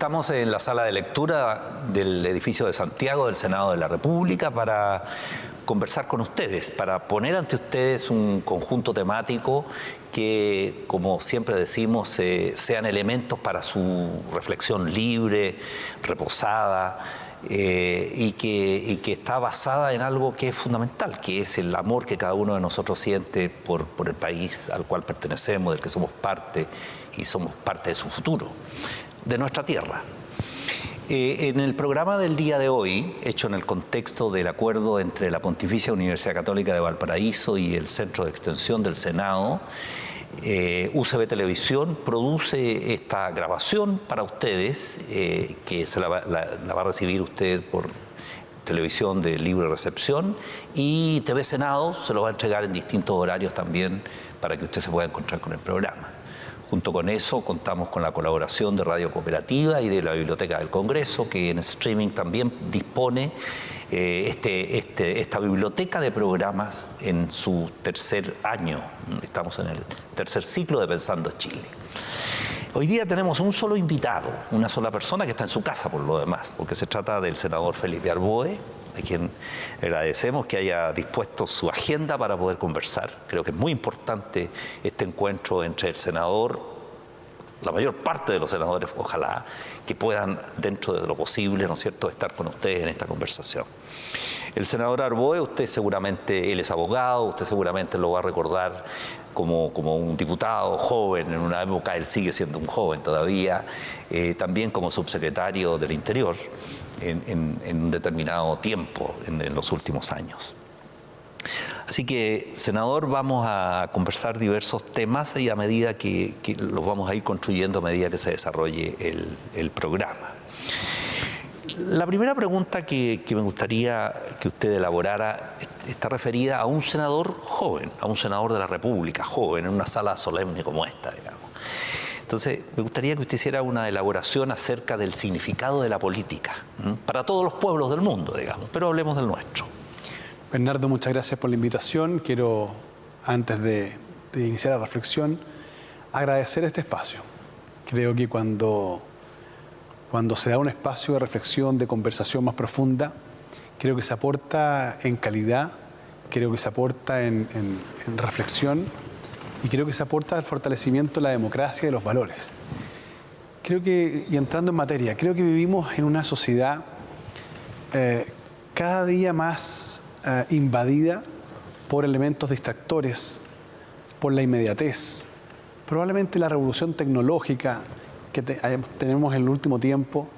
Estamos en la sala de lectura del edificio de Santiago del Senado de la República para conversar con ustedes, para poner ante ustedes un conjunto temático que, como siempre decimos, eh, sean elementos para su reflexión libre, reposada, eh, y, que, está basada en algo que es fundamental, que es el amor que cada uno de nosotros siente por el país al cual pertenecemos, del que somos parte y somos parte de su futuro, de nuestra tierra. Eh, en el programa del día de hoy, hecho en el contexto del acuerdo entre la Pontificia Universidad Católica de Valparaíso y el Centro de Extensión del Senado, eh, UCB Televisión produce esta grabación para ustedes, eh, que se la va, a recibir usted por televisión de libre recepción, y TV Senado se lo va a entregar en distintos horarios también para que usted se pueda encontrar con el programa. Junto con eso contamos con la colaboración de Radio Cooperativa y de la Biblioteca del Congreso, que en streaming también dispone eh, este, este, esta biblioteca de programas en su tercer año. Estamos en el tercer ciclo de Pensando Chile. Hoy día tenemos un solo invitado, una sola persona que está en su casa por lo demás, porque se trata del senador Felipe Arboe, a quien agradecemos que haya dispuesto su agenda para poder conversar. Creo que es muy importante este encuentro entre el senador, la mayor parte de los senadores, ojalá, que puedan, dentro de lo posible, ¿no es cierto?, estar con ustedes en esta conversación. El senador Arboe, usted seguramente, él es abogado, usted seguramente lo va a recordar como, como un diputado joven, en una época él sigue siendo un joven todavía, eh, también como subsecretario del Interior en, un determinado tiempo en los últimos años. Así que, senador, vamos a conversar diversos temas y a medida que, los vamos a ir construyendo a medida que se desarrolle el, programa. La primera pregunta que, me gustaría que usted elaborara está referida a un senador joven, a un senador de la República, joven, en una sala solemne como esta, digamos. Entonces, me gustaría que usted hiciera una elaboración acerca del significado de la política, para todos los pueblos del mundo, digamos, pero hablemos del nuestro. Bernardo, muchas gracias por la invitación. Quiero, antes de, iniciar la reflexión, agradecer este espacio. Creo que cuando, cuando se da un espacio de reflexión, de conversación más profunda, creo que se aporta en calidad, creo que se aporta en, reflexión y creo que se aporta al fortalecimiento de la democracia y de los valores. Creo que, y entrando en materia, creo que vivimos en una sociedad eh, cada día más eh, invadida por elementos distractores, por la inmediatez. Probablemente la revolución tecnológica que tenemos en el último tiempo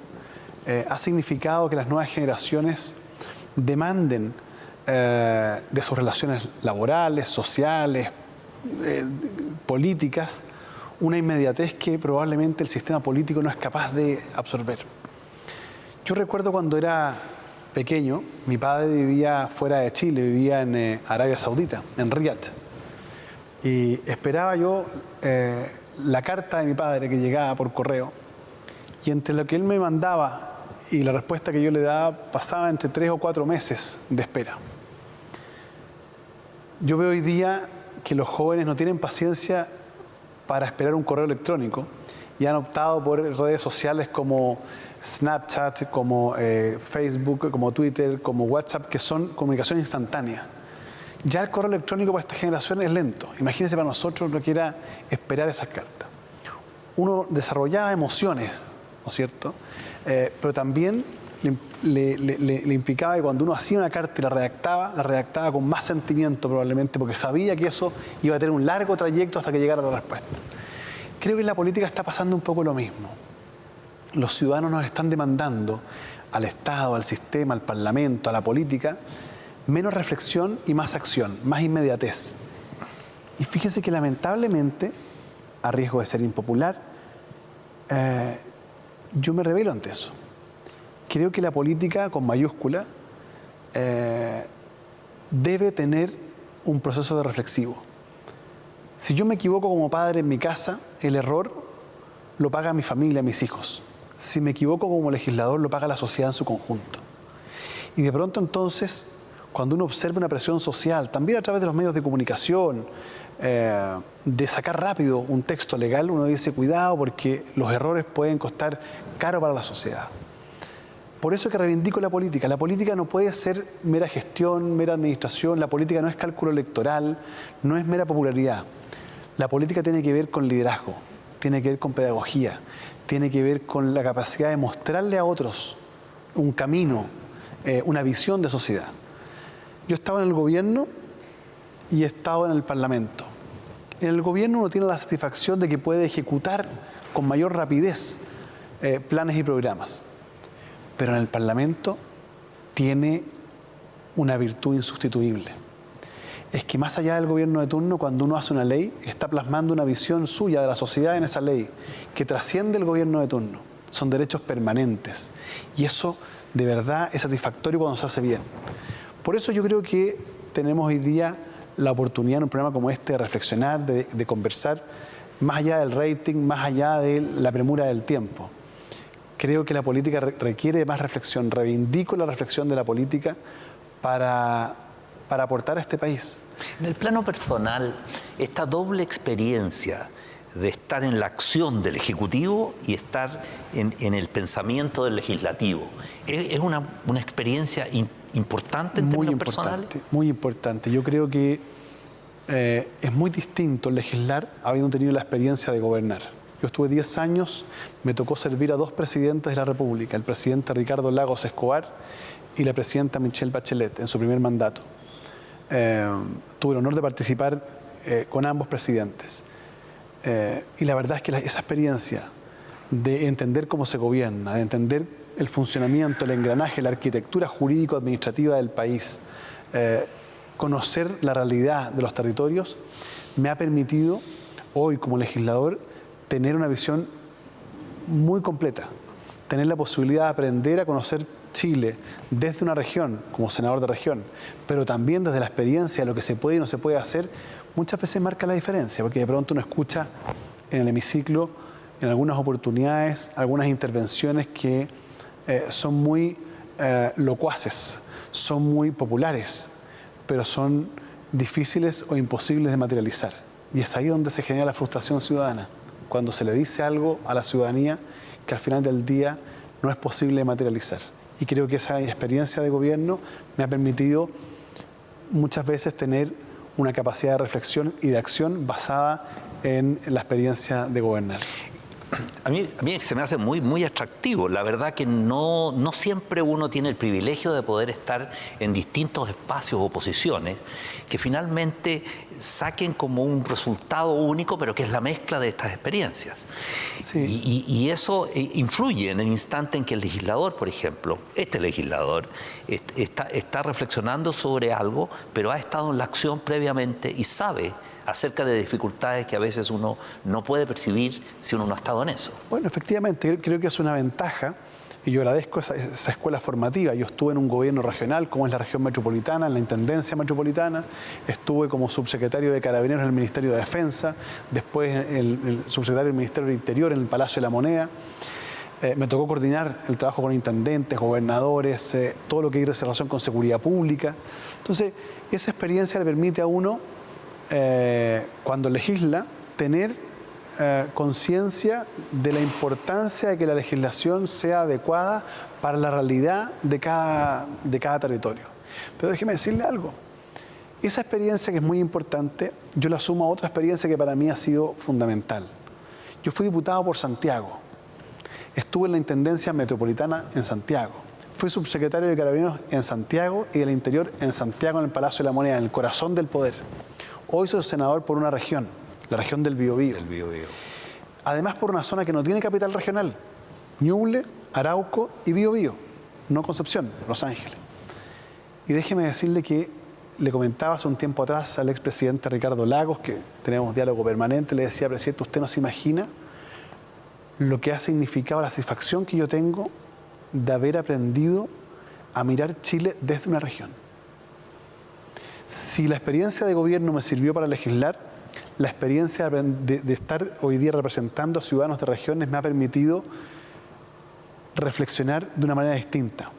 eh, ha significado que las nuevas generaciones demanden de sus relaciones laborales, sociales, políticas, una inmediatez que probablemente el sistema político no es capaz de absorber. Yo recuerdo cuando era pequeño, mi padre vivía fuera de Chile, vivía en eh, Arabia Saudita, en Riyadh. Y esperaba yo eh, la carta de mi padre que llegaba por correo. Y entre lo que él me mandaba y la respuesta que yo le daba, pasaba entre tres o cuatro meses de espera. Yo veo hoy día que los jóvenes no tienen paciencia para esperar un correo electrónico y han optado por redes sociales como Snapchat, como eh, Facebook, como Twitter, como WhatsApp, que son comunicación instantánea. Ya el correo electrónico para esta generación es lento. Imagínense para nosotros lo que era esperar esas cartas. Uno desarrollaba emociones, ¿no es cierto? Eh, pero también le, implicaba que cuando uno hacía una carta y la redactaba, la redactaba con más sentimiento probablemente, porque sabía que eso iba a tener un largo trayecto hasta que llegara la respuesta. Creo que en la política está pasando un poco lo mismo los ciudadanos nos están demandando al Estado, al sistema, al Parlamento, a la política, menos reflexión y más acción, más inmediatez. Y fíjense que lamentablemente, a riesgo de ser impopular, eh, yo me revelo ante eso. Creo que la política, con mayúscula, eh, debe tener un proceso de reflexivo. Si yo me equivoco como padre en mi casa, el error lo paga mi familia, mis hijos si me equivoco como legislador, lo paga la sociedad en su conjunto. Y de pronto entonces, cuando uno observa una presión social, también a través de los medios de comunicación, eh, de sacar rápido un texto legal, uno dice cuidado porque los errores pueden costar caro para la sociedad. Por eso que reivindico la política. La política no puede ser mera gestión, mera administración, la política no es cálculo electoral, no es mera popularidad. La política tiene que ver con liderazgo, tiene que ver con pedagogía, tiene que ver con la capacidad de mostrarle a otros un camino, eh, una visión de sociedad. Yo estaba en el gobierno y he estado en el parlamento. En el gobierno uno tiene la satisfacción de que puede ejecutar con mayor rapidez eh, planes y programas pero en el Parlamento tiene una virtud insustituible. Es que más allá del gobierno de turno, cuando uno hace una ley, está plasmando una visión suya de la sociedad en esa ley, que trasciende el gobierno de turno. Son derechos permanentes. Y eso de verdad es satisfactorio cuando se hace bien. Por eso yo creo que tenemos hoy día la oportunidad en un programa como este de reflexionar, de, de conversar, más allá del rating, más allá de la premura del tiempo creo que la política requiere más reflexión. Reivindico la reflexión de la política para, para aportar a este país. En el plano personal, esta doble experiencia de estar en la acción del Ejecutivo y estar en, el pensamiento del Legislativo, ¿es, una, experiencia importante en muy términos importante, Muy importante. Yo creo que eh, es muy distinto legislar habiendo tenido la experiencia de gobernar. Yo estuve 10 años, me tocó servir a dos presidentes de la República, el presidente Ricardo Lagos Escobar y la presidenta Michelle Bachelet en su primer mandato. Eh, tuve el honor de participar eh, con ambos presidentes. Eh, y la verdad es que esa experiencia de entender cómo se gobierna, de entender el funcionamiento, el engranaje, la arquitectura jurídico-administrativa del país, conocer la realidad de los territorios, me ha permitido hoy como legislador tener una visión muy completa, tener la posibilidad de aprender a conocer Chile desde una región, como senador de región, pero también desde la experiencia lo que se puede y no se puede hacer, muchas veces marca la diferencia, porque de pronto uno escucha en el hemiciclo, en algunas oportunidades, algunas intervenciones que eh, son muy eh, locuaces, son muy populares, pero son difíciles o imposibles de materializar. Y es ahí donde se genera la frustración ciudadana cuando se le dice algo a la ciudadanía que al final del día no es posible materializar. Y creo que esa experiencia de gobierno me ha permitido muchas veces tener una capacidad de reflexión y de acción basada en la experiencia de gobernar a mí, a mí se me hace muy, muy atractivo. La verdad que no, no siempre uno tiene el privilegio de poder estar en distintos espacios o posiciones que finalmente saquen como un resultado único, pero que es la mezcla de estas experiencias. Y, eso eh, influye en el instante en que el legislador, por ejemplo, este legislador, está, está reflexionando sobre algo, pero ha estado en la acción previamente y sabe acerca de dificultades que a veces uno no puede percibir si uno no ha estado en eso. Bueno, efectivamente, creo que es una ventaja y yo agradezco esa, escuela formativa. Yo estuve en un gobierno regional, como es la región metropolitana, en la Intendencia Metropolitana, estuve como subsecretario de Carabineros en el Ministerio de Defensa, después el, subsecretario del Ministerio del Interior en el Palacio de la Moneda. Eh, me tocó coordinar el trabajo con intendentes, gobernadores, eh, todo lo que hay relación con seguridad pública. Entonces, esa experiencia le permite a uno eh, cuando legisla, tener eh, conciencia de la importancia de que la legislación sea adecuada para la realidad de cada, de cada territorio. Pero déjeme decirle algo. Esa experiencia que es muy importante, yo la sumo a otra experiencia que para mí ha sido fundamental. Yo fui diputado por Santiago. Estuve en la Intendencia Metropolitana en Santiago. Fui subsecretario de Carabineros en Santiago y del Interior en Santiago, en el Palacio de la Moneda, en el corazón del poder. Hoy soy senador por una región, la región del Biobío. Además por una zona que no tiene capital regional, Ñuble, Arauco y Biobío, no Concepción, Los Ángeles. Y déjeme decirle que le comentaba hace un tiempo atrás al expresidente Ricardo Lagos, que tenemos diálogo permanente, le decía, presidente, usted no se imagina lo que ha significado la satisfacción que yo tengo de haber aprendido a mirar Chile desde una región. Si la experiencia de gobierno me sirvió para legislar, la experiencia de, estar hoy día representando a ciudadanos de regiones me ha permitido reflexionar de una manera distinta.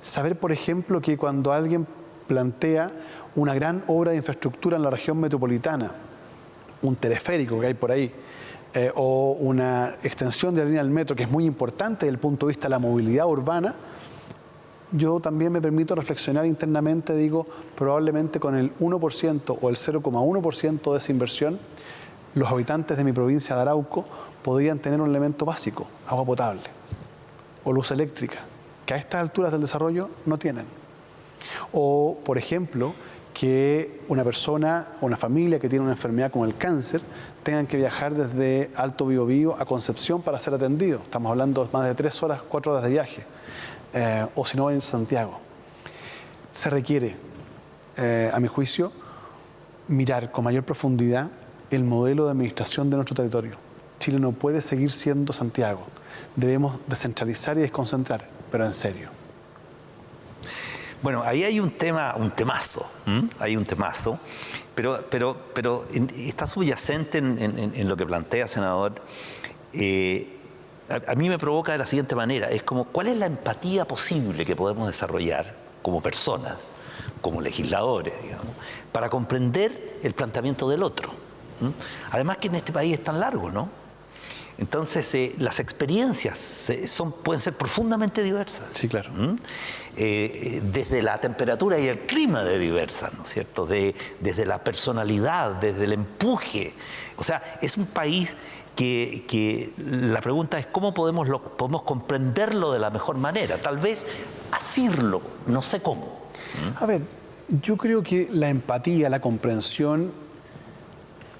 Saber, por ejemplo, que cuando alguien plantea una gran obra de infraestructura en la región metropolitana, un teleférico que hay por ahí, eh, o una extensión de la línea del metro que es muy importante desde el punto de vista de la movilidad urbana, yo también me permito reflexionar internamente, digo, probablemente con el 1% o el 0,1% de esa inversión, los habitantes de mi provincia de Arauco podrían tener un elemento básico, agua potable o luz eléctrica, que a estas alturas del desarrollo no tienen. O, por ejemplo, que una persona o una familia que tiene una enfermedad como el cáncer tengan que viajar desde Alto Biobío a Concepción para ser atendido. Estamos hablando de más de tres horas, cuatro horas de viaje. Eh, o si no en Santiago. Se requiere, eh, a mi juicio, mirar con mayor profundidad el modelo de administración de nuestro territorio. Chile no puede seguir siendo Santiago. Debemos descentralizar y desconcentrar, pero en serio. Bueno, ahí hay un tema, un temazo, hay un temazo, pero, pero, pero está subyacente en, lo que plantea, senador, eh, a, mí me provoca de la siguiente manera, es como, ¿cuál es la empatía posible que podemos desarrollar como personas, como legisladores, digamos, para comprender el planteamiento del otro? Además que en este país es tan largo, ¿no? Entonces, eh, las experiencias son, pueden ser profundamente diversas. Sí, claro. Eh, desde la temperatura y el clima de diversas, ¿no es cierto? De, desde la personalidad, desde el empuje. O sea, es un país que, la pregunta es cómo podemos, podemos comprenderlo de la mejor manera. Tal vez asirlo, no sé cómo. A ver, yo creo que la empatía, la comprensión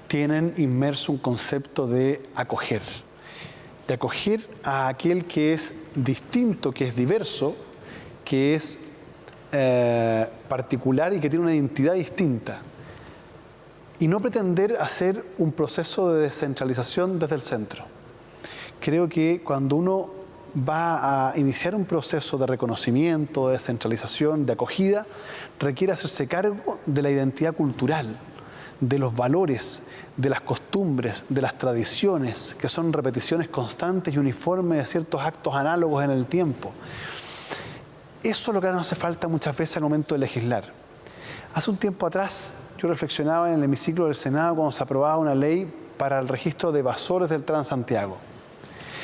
tienen inmerso un concepto de acoger, de acoger a aquel que es distinto, que es diverso, que es eh, particular y que tiene una identidad distinta y no pretender hacer un proceso de descentralización desde el centro. Creo que cuando uno va a iniciar un proceso de reconocimiento, de descentralización, de acogida, requiere hacerse cargo de la identidad cultural, de los valores, de las costumbres, de las tradiciones, que son repeticiones constantes y uniformes de ciertos actos análogos en el tiempo. Eso es lo que nos hace falta muchas veces al momento de legislar. Hace un tiempo atrás yo reflexionaba en el hemiciclo del Senado cuando se aprobaba una ley para el registro de evasores del Transantiago.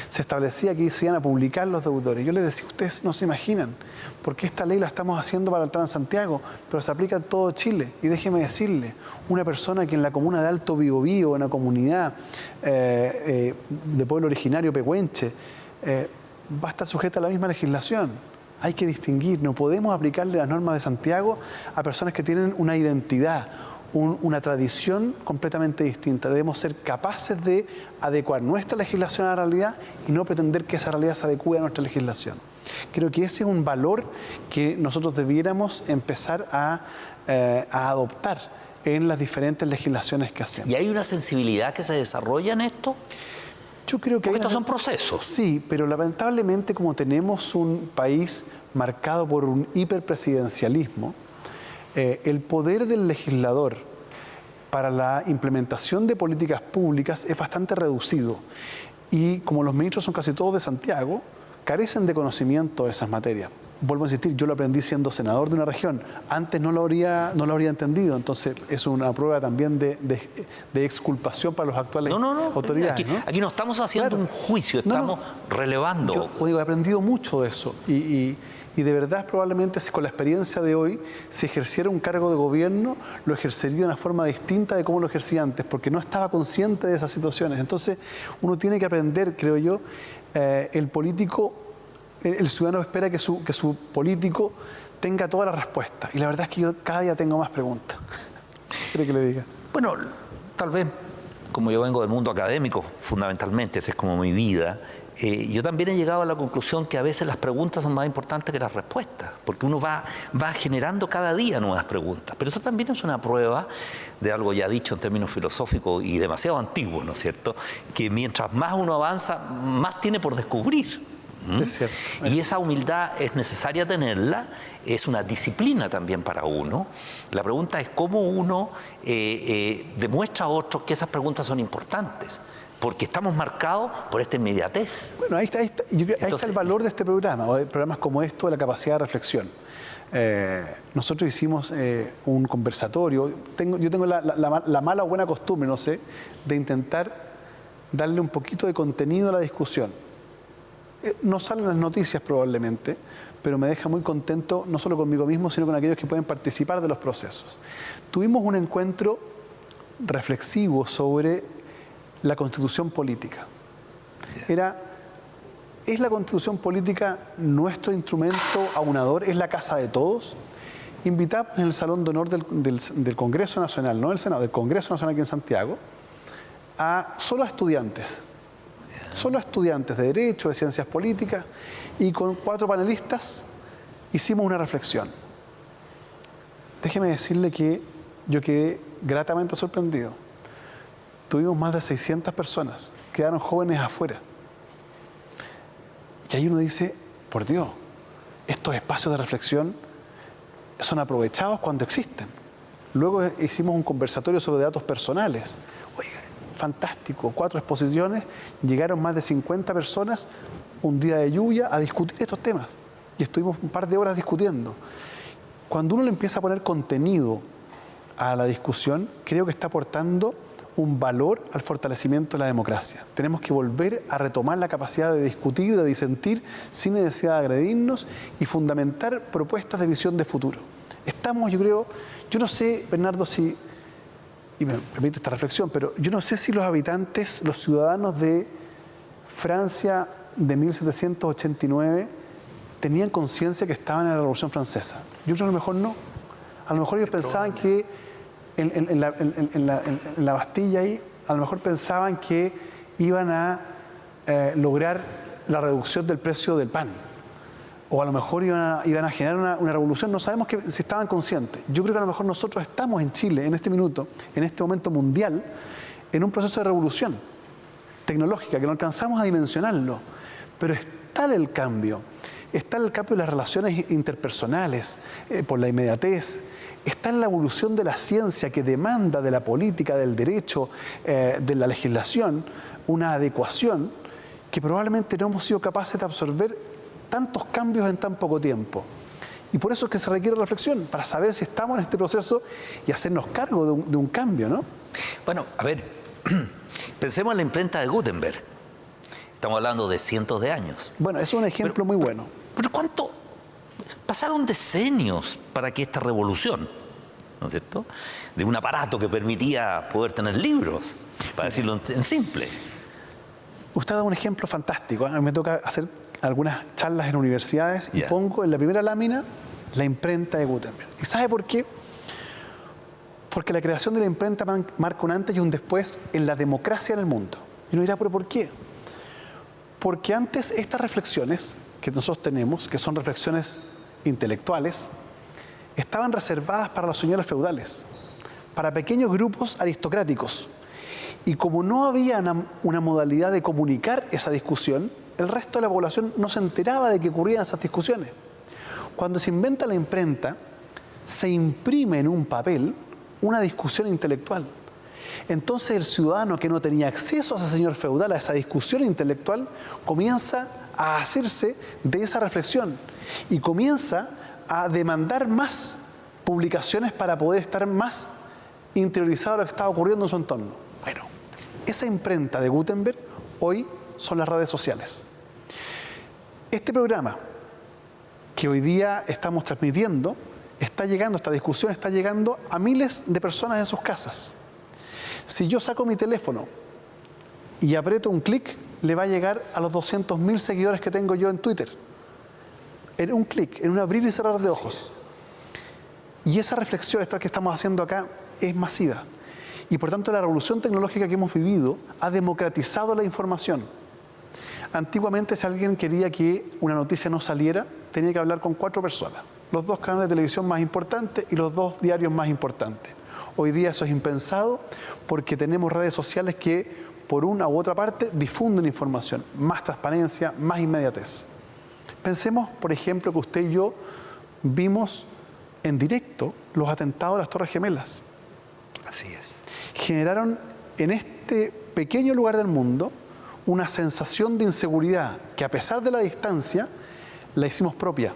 Se establecía que se iban a publicar los deudores. Yo les decía, ustedes no se imaginan, porque esta ley la estamos haciendo para el Transantiago, pero se aplica en todo Chile. Y déjeme decirle, una persona que en la comuna de Alto Biobío, en una comunidad eh, eh, de pueblo originario pehuenche, eh, va a estar sujeta a la misma legislación hay que distinguir, no podemos aplicarle las normas de Santiago a personas que tienen una identidad, una tradición completamente distinta. Debemos ser capaces de adecuar nuestra legislación a la realidad y no pretender que esa realidad se adecue a nuestra legislación. Creo que ese es un valor que nosotros debiéramos empezar a, eh, a adoptar en las diferentes legislaciones que hacemos. ¿Y hay una sensibilidad que se desarrolla en esto? Yo creo que... estos son procesos. Sí, pero lamentablemente como tenemos un país marcado por un hiperpresidencialismo, eh, el poder del legislador para la implementación de políticas públicas es bastante reducido. Y como los ministros son casi todos de Santiago, carecen de conocimiento de esas materias vuelvo a insistir, yo lo aprendí siendo senador de una región. Antes no lo habría, no lo habría entendido, entonces es una prueba también de, exculpación para los actuales no, no, no, autoridades. Aquí no, estamos haciendo un juicio, estamos relevando. Yo he aprendido mucho de eso y, de verdad probablemente si con la experiencia de hoy, si ejerciera un cargo de gobierno, lo ejercería de una forma distinta de cómo lo ejercía antes, porque no estaba consciente de esas situaciones. Entonces uno tiene que aprender, creo yo, eh, el político el ciudadano espera que su, que su político tenga toda la respuesta. Y la verdad es que yo cada día tengo más preguntas. ¿Qué que le diga? Bueno, tal vez, como yo vengo del mundo académico, fundamentalmente, esa es como mi vida, eh, yo también he llegado a la conclusión que a veces las preguntas son más importantes que las respuestas, porque uno va, va generando cada día nuevas preguntas. Pero eso también es una prueba de algo ya dicho en términos filosóficos y demasiado antiguo, ¿no es cierto? Que mientras más uno avanza, más tiene por descubrir. Y esa humildad es necesaria tenerla, es una disciplina también para uno. La pregunta es cómo uno eh, eh, demuestra a otros que esas preguntas son importantes. porque estamos marcados por esta inmediatez. Bueno, ahí está, ahí está, el valor de este programa, o de programas como esto, de la capacidad de reflexión. Eh, nosotros hicimos eh, un conversatorio, tengo, yo tengo la, la, mala o buena costumbre, no sé, de intentar darle un poquito de contenido a la discusión. Eh, no salen las noticias probablemente, pero me deja muy contento no solo conmigo mismo, sino con aquellos que pueden participar de los procesos. Tuvimos un encuentro reflexivo sobre la constitución política. Era, ¿es la constitución política nuestro instrumento aunador? ¿Es la casa de todos? Invitamos en el Salón de Honor del, Congreso Nacional, no del Senado, del Congreso Nacional aquí en Santiago, a solo a estudiantes, solo estudiantes de Derecho, de Ciencias Políticas, y con cuatro panelistas hicimos una reflexión. Déjeme decirle que yo quedé gratamente sorprendido. Tuvimos más de 600 personas, quedaron jóvenes afuera. Y ahí uno dice, por Dios, estos espacios de reflexión son aprovechados cuando existen. Luego hicimos un conversatorio sobre datos personales. Fantástico, cuatro exposiciones, llegaron más de 50 personas un día de lluvia a discutir estos temas. Y estuvimos un par de horas discutiendo. Cuando uno le empieza a poner contenido a la discusión, creo que está aportando un valor al fortalecimiento de la democracia. Tenemos que volver a retomar la capacidad de discutir, de disentir, sin necesidad de agredirnos y fundamentar propuestas de visión de futuro. Estamos, yo creo, yo no sé, Bernardo, si, y me permite esta reflexión, pero yo no sé si los habitantes, los ciudadanos de Francia de 1789 tenían conciencia que estaban en la Revolución Francesa. Yo creo que a lo mejor no. A lo mejor ellos pensaban que en, la, Bastilla ahí, a lo mejor pensaban que iban a eh, lograr la reducción del precio del pan. O a lo mejor iban a, generar una, revolución, no sabemos que, si estaban conscientes. Yo creo que a lo mejor nosotros estamos en Chile, en este minuto, en este momento mundial, en un proceso de revolución tecnológica, que no alcanzamos a dimensionarlo. Pero está el cambio, está el cambio de las relaciones interpersonales, eh, por la inmediatez, está en la evolución de la ciencia que demanda de la política, del derecho, eh, de la legislación, una adecuación que probablemente no hemos sido capaces de absorber tantos cambios en tan poco tiempo. Y por eso es que se requiere reflexión, para saber si estamos en este proceso y hacernos cargo de un, de un cambio, ¿no? Bueno, a ver, pensemos en la imprenta de Gutenberg. Estamos hablando de cientos de años. Bueno, es un ejemplo muy bueno. pero ¿cuánto, Pasaron decenios para que esta revolución, ¿no es cierto?, de un aparato que permitía poder tener libros, para decirlo en simple. Usted dado un ejemplo fantástico. A mí me toca hacer algunas charlas en universidades y pongo en la primera lámina la imprenta de Gutenberg. ¿Y sabe por qué? Porque la creación de la imprenta marca un antes y un después en la democracia en el mundo. Y uno dirá, ¿pero por qué? Porque antes estas reflexiones que nosotros tenemos, que son reflexiones intelectuales estaban reservadas para los señores feudales, para pequeños grupos aristocráticos. Y como no había una, modalidad de comunicar esa discusión, el resto de la población no se enteraba de que ocurrían esas discusiones. Cuando se inventa la imprenta, se imprime en un papel una discusión intelectual. Entonces el ciudadano que no tenía acceso a ese señor feudal, a esa discusión intelectual, comienza a hacerse de esa reflexión y comienza a demandar más publicaciones para poder estar más interiorizado a lo que está ocurriendo en su entorno. Bueno, esa imprenta de Gutenberg hoy son las redes sociales. Este programa que hoy día estamos transmitiendo está llegando, esta discusión está llegando a miles de personas en sus casas. Si yo saco mi teléfono y aprieto un clic, le va a llegar a los 200.000 seguidores que tengo yo en Twitter. En un clic, en un abrir y cerrar de ojos. Y esa reflexión, esta que estamos haciendo acá, es masiva. Y por tanto la revolución tecnológica que hemos vivido ha democratizado la información. Antiguamente si alguien quería que una noticia no saliera, tenía que hablar con cuatro personas. Los dos canales de televisión más importantes y los dos diarios más importantes. Hoy día eso es impensado porque tenemos redes sociales que por una u otra parte, difunden información, más transparencia, más inmediatez. Pensemos, por ejemplo, que usted y yo vimos en directo los atentados de las Torres Gemelas. Así es. Generaron en este pequeño lugar del mundo una sensación de inseguridad que a pesar de la distancia la hicimos propia.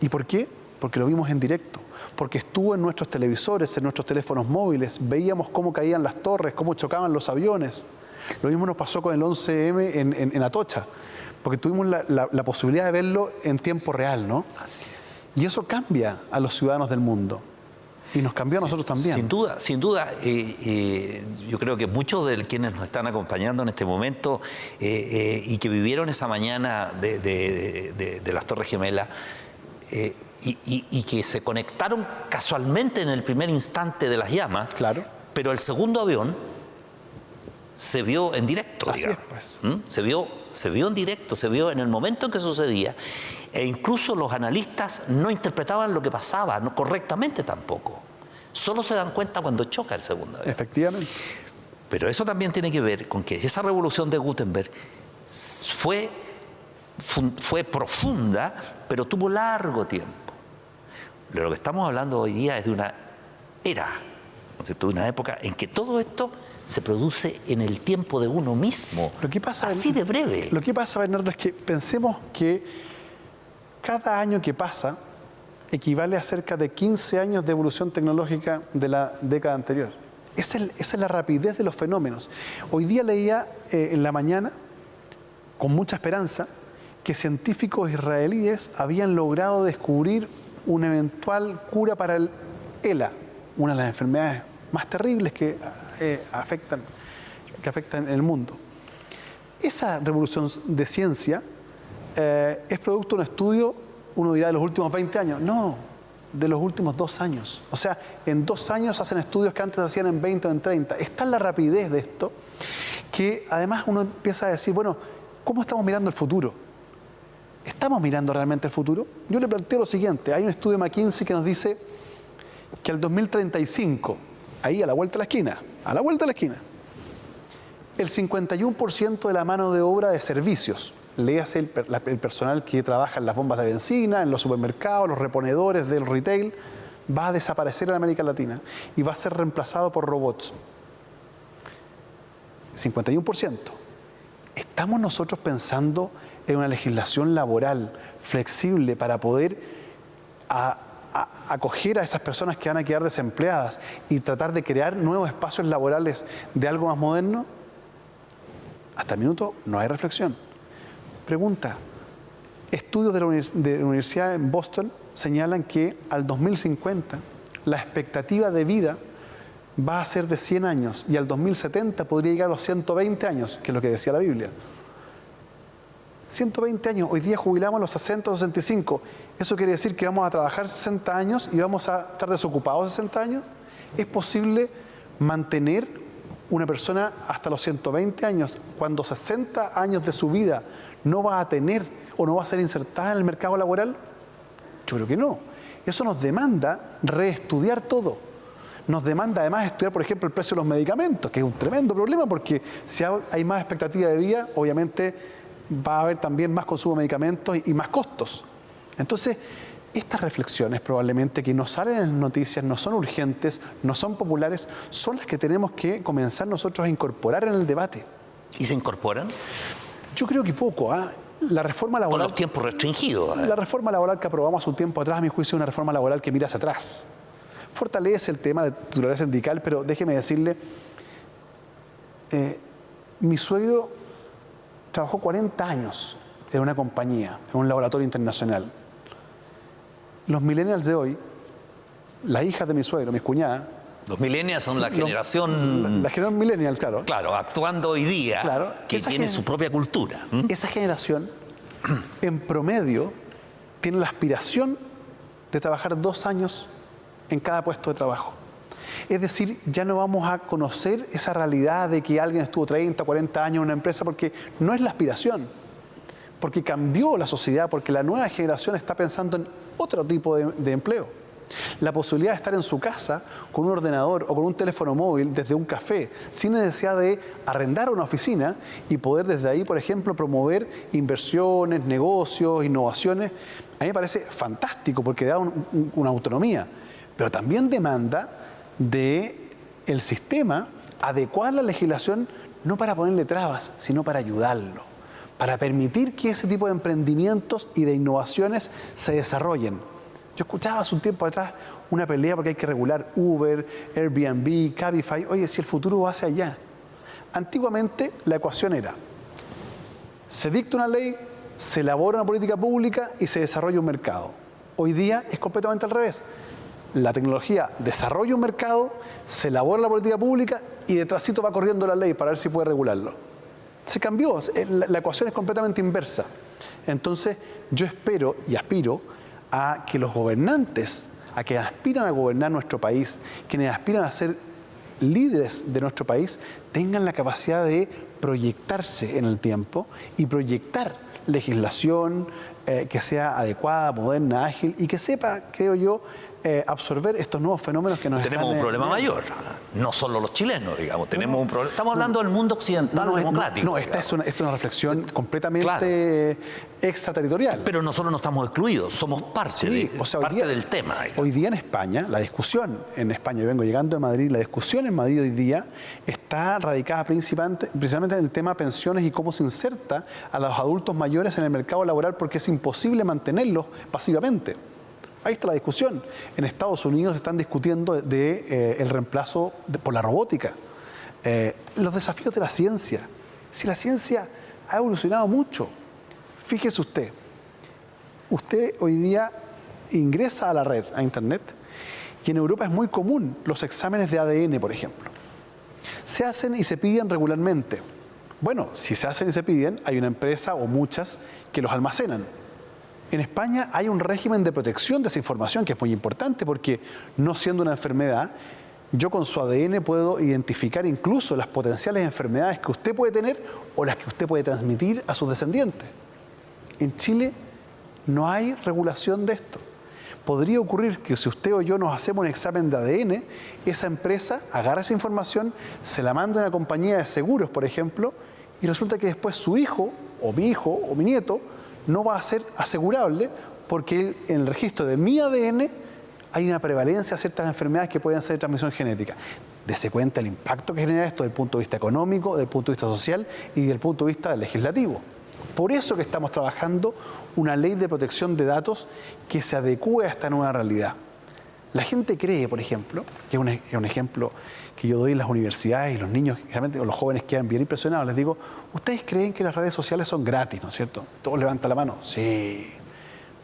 ¿Y por qué? Porque lo vimos en directo, porque estuvo en nuestros televisores, en nuestros teléfonos móviles, veíamos cómo caían las torres, cómo chocaban los aviones. Lo mismo nos pasó con el 11M en, Atocha, porque tuvimos la, posibilidad de verlo en tiempo real, ¿no? Y eso cambia a los ciudadanos del mundo. Y nos cambió a nosotros también. Sin duda, sin duda. Eh, eh, yo creo que muchos de quienes nos están acompañando en este momento eh, y que vivieron esa mañana de, las Torres Gemelas y, que se conectaron casualmente en el primer instante de las llamas, claro. pero el segundo avión se vio en directo. Así es, pues. ¿Mm? se, vio, se vio en directo, se vio en el momento en que sucedía e incluso los analistas no interpretaban lo que pasaba no, correctamente tampoco. Solo se dan cuenta cuando choca el segundo avión. Efectivamente. Pero eso también tiene que ver con que esa revolución de Gutenberg fue, fue profunda, pero tuvo largo tiempo. De lo que estamos hablando hoy día es de una era, de una época en que todo esto se produce en el tiempo de uno mismo. Lo que pasa, así de breve. Lo que pasa, Bernardo, es que pensemos que cada año que pasa equivale a cerca de 15 años de evolución tecnológica de la década anterior. Esa es, la rapidez de los fenómenos. Hoy día leía eh, en la mañana, con mucha esperanza, que científicos israelíes habían logrado descubrir una eventual cura para el ELA, una de las enfermedades más terribles que, eh, afectan, que afectan el mundo. Esa revolución de ciencia eh, es producto de un estudio, uno dirá de los últimos 20 años. No, de los últimos dos años. O sea, en dos años hacen estudios que antes hacían en 20 o en 30. Está la rapidez de esto que además uno empieza a decir, bueno, ¿cómo estamos mirando el futuro? ¿Estamos mirando realmente el futuro? Yo le planteo lo siguiente, hay un estudio de McKinsey que nos dice que al 2035, ahí a la vuelta de la esquina, a la vuelta de la esquina, el 51% de la mano de obra de servicios, léase el, el, personal que trabaja en las bombas de benzina, en los supermercados, los reponedores del retail, va a desaparecer en América Latina y va a ser reemplazado por robots. 51%. ¿Estamos nosotros pensando en una legislación laboral flexible para poder acoger a esas personas que van a quedar desempleadas y tratar de crear nuevos espacios laborales de algo más moderno? Hasta el minuto no hay reflexión. Pregunta, estudios de la, Universidad en Boston señalan que al 2050 la expectativa de vida va a ser de 100 años y al 2070 podría llegar a los 120 años, que es lo que decía la Biblia. 120 años, hoy día jubilamos a los 60 o 65. ¿Eso quiere decir que vamos a trabajar 60 años y vamos a estar desocupados 60 años? ¿Es posible mantener una persona hasta los 120 años cuando 60 años de su vida no va a tener o no va a ser insertada en el mercado laboral? Yo creo que no. Eso nos demanda reestudiar todo. Nos demanda además estudiar, por ejemplo, el precio de los medicamentos, que es un tremendo problema porque si hay más expectativa de vida, obviamente va a haber también más consumo de medicamentos y más costos. Entonces, estas reflexiones probablemente que no salen en las noticias, no son urgentes, no son populares, son las que tenemos que comenzar nosotros a incorporar en el debate. ¿Y se incorporan? Yo creo que poco. ¿ah? La reforma laboral. Con los tiempos restringidos. ¿eh? La reforma laboral que aprobamos hace un tiempo atrás, a mi juicio, es una reforma laboral que mira hacia atrás. Fortalece el tema de titularidad sindical, pero déjeme decirle, eh, mi suegro trabajó 40 años en una compañía, en un laboratorio internacional. Los millennials de hoy, las hijas de mi suegro, mis cuñadas, los millennials son la generación... La, generación millennial, claro. Claro, actuando hoy día, claro, que tiene su propia cultura. Esa generación, en promedio, tiene la aspiración de trabajar dos años en cada puesto de trabajo. Es decir, ya no vamos a conocer esa realidad de que alguien estuvo 30, 40 años en una empresa porque no es la aspiración, porque cambió la sociedad, porque la nueva generación está pensando en otro tipo de empleo. La posibilidad de estar en su casa con un ordenador o con un teléfono móvil desde un café, sin necesidad de arrendar una oficina y poder desde ahí, por ejemplo, promover inversiones, negocios, innovaciones, a mí me parece fantástico porque da una autonomía, pero también demanda de el sistema adecuar la legislación no para ponerle trabas, sino para ayudarlo, para permitir que ese tipo de emprendimientos y de innovaciones se desarrollen. Yo escuchaba hace un tiempo atrás una pelea porque hay que regular Uber, Airbnb, Cabify. Oye, si el futuro va hacia allá. Antiguamente la ecuación era, se dicta una ley, se elabora una política pública y se desarrolla un mercado. Hoy día es completamente al revés. La tecnología desarrolla un mercado, se elabora la política pública y detrásito va corriendo la ley para ver si puede regularlo. Se cambió, la ecuación es completamente inversa. Entonces yo espero y aspiro a que los gobernantes, a que aspiran a gobernar nuestro país, quienes aspiran a ser líderes de nuestro país, tengan la capacidad de proyectarse en el tiempo y proyectar legislación eh, que sea adecuada, moderna, ágil y que sepa, creo yo, eh, absorber estos nuevos fenómenos que nos Tenemos un problema mayor, no solo los chilenos, digamos, tenemos un problema. Estamos hablando del mundo occidental democrático. No, esta es, una, es una, reflexión completamente extraterritorial. Pero nosotros no estamos excluidos, somos parte, de, o sea, parte del tema. Hoy día en España, la discusión en España, yo vengo llegando de Madrid, la discusión en Madrid hoy día está radicada principalmente, principalmente en el tema pensiones y cómo se inserta a los adultos mayores en el mercado laboral porque es imposible mantenerlos pasivamente. Ahí está la discusión. En Estados Unidos están discutiendo de, eh, el reemplazo por la robótica. Eh, los desafíos de la ciencia. Si la ciencia ha evolucionado mucho, fíjese usted, usted hoy día ingresa a la red, a Internet, y en Europa es muy común los exámenes de ADN, por ejemplo. Se hacen y se piden regularmente. Bueno, si se hacen y se piden, hay una empresa o muchas que los almacenan. En España hay un régimen de protección de esa información que es muy importante porque no siendo una enfermedad, yo con su ADN puedo identificar incluso las potenciales enfermedades que usted puede tener o las que usted puede transmitir a sus descendientes. En Chile no hay regulación de esto. Podría ocurrir que si usted o yo nos hacemos un examen de ADN, esa empresa agarra esa información, se la manda a una compañía de seguros, por ejemplo, y resulta que después su hijo, o mi hijo, o mi nieto, no va a ser asegurable porque en el registro de mi ADN hay una prevalencia de ciertas enfermedades que pueden ser de transmisión genética. Dese cuenta el impacto que genera esto desde el punto de vista económico, desde el punto de vista social y desde el punto de vista legislativo. Por eso que estamos trabajando una ley de protección de datos que se adecue a esta nueva realidad. La gente cree, por ejemplo, que es un, ejemplo que yo doy en las universidades y los niños, realmente los jóvenes quedan bien impresionados, les digo, ¿ustedes creen que las redes sociales son gratis, no es cierto? Todos levantan la mano. Sí.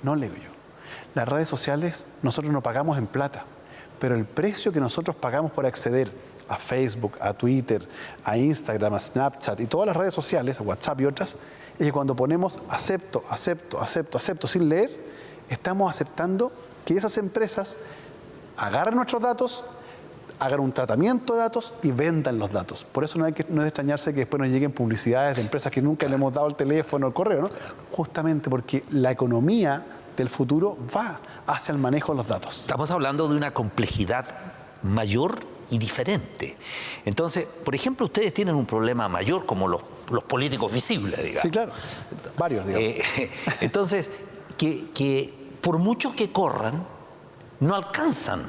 No le digo yo. Las redes sociales nosotros no pagamos en plata, pero el precio que nosotros pagamos por acceder a Facebook, a Twitter, a Instagram, a Snapchat y todas las redes sociales, a WhatsApp y otras, es que cuando ponemos acepto, acepto, acepto, acepto sin leer, estamos aceptando que esas empresas agarren nuestros datos, hagan un tratamiento de datos y vendan los datos. Por eso no, hay que, no es de extrañarse que después nos lleguen publicidades de empresas que nunca le hemos dado el teléfono o el correo, ¿no? Justamente porque la economía del futuro va hacia el manejo de los datos. Estamos hablando de una complejidad mayor y diferente. Entonces, por ejemplo, ustedes tienen un problema mayor como los, políticos visibles, digamos. Sí, claro. Varios, digamos. Eh, entonces, que, que por mucho que corran, no alcanzan,